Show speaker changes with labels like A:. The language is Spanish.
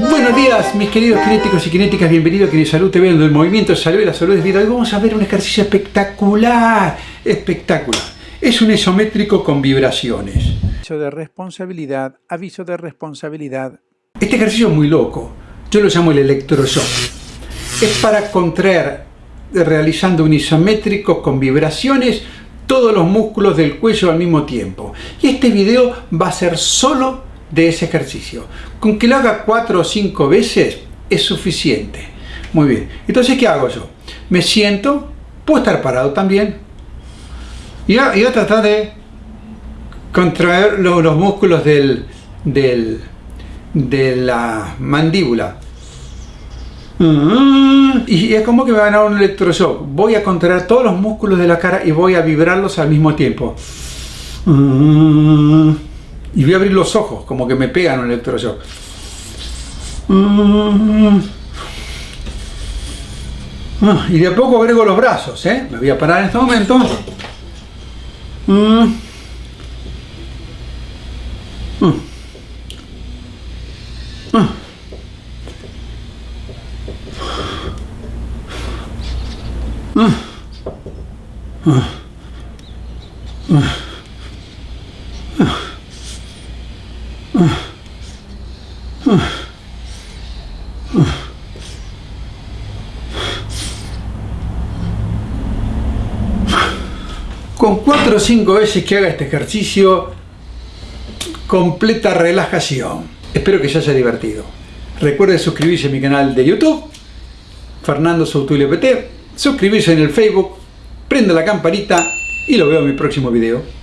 A: Buenos días, mis queridos kinéticos y kinéticas, bienvenidos a Kinesalud TV, donde el movimiento salud y la salud es vida. Hoy vamos a ver un ejercicio espectacular, espectacular. Es un isométrico con vibraciones.
B: Aviso de responsabilidad, aviso de responsabilidad.
A: Este ejercicio es muy loco, yo lo llamo el electroshock. Es para contraer, realizando un isométrico con vibraciones, todos los músculos del cuello al mismo tiempo. Y este video va a ser solo de ese ejercicio. Con que lo haga cuatro o cinco veces es suficiente. Muy bien. Entonces, ¿qué hago yo? Me siento, puedo estar parado también. Y voy a, tratar de contraer los, músculos del, del, de la mandíbula. Y es como que me van a dar un electroshock. Voy a contraer todos los músculos de la cara y voy a vibrarlos al mismo tiempo y voy a abrir los ojos, como que me pegan un electroshock. Y de a poco agrego los brazos, ¿eh? Me voy a parar en este momento. Con 4 o 5 veces que haga este ejercicio, completa relajación. Espero que se haya divertido. Recuerde suscribirse a mi canal de YouTube, Fernando Soutulio PT, suscribirse en el Facebook, prenda la campanita y lo veo en mi próximo video.